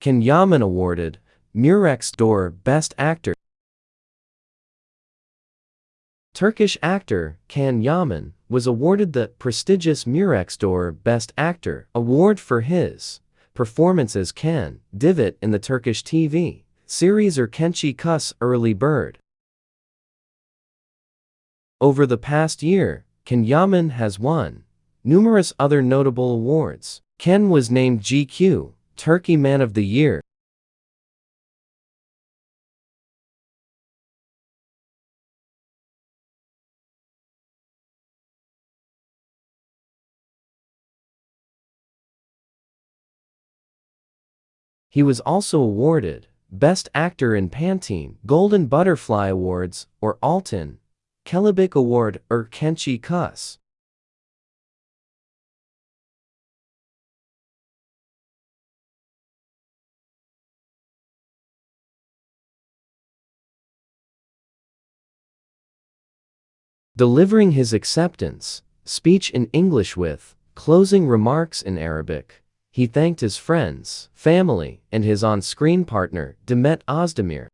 Ken Yaman awarded Murex d'Or Best Actor. Turkish actor Can Yaman was awarded the prestigious Murex d'Or Best Actor award for his performance as Ken Divit in the Turkish TV series Erkenci Kus Early Bird. Over the past year, Ken Yaman has won numerous other notable awards. Ken was named GQ Turkey Man of the Year. He was also awarded Best Actor in Pantene Golden Butterfly Awards or Altın Kelebek Award Erkenci Kus. Delivering his acceptance speech in English with closing remarks in Arabic. He thanked his friends, family, and his on-screen partner, Demet Özdemir,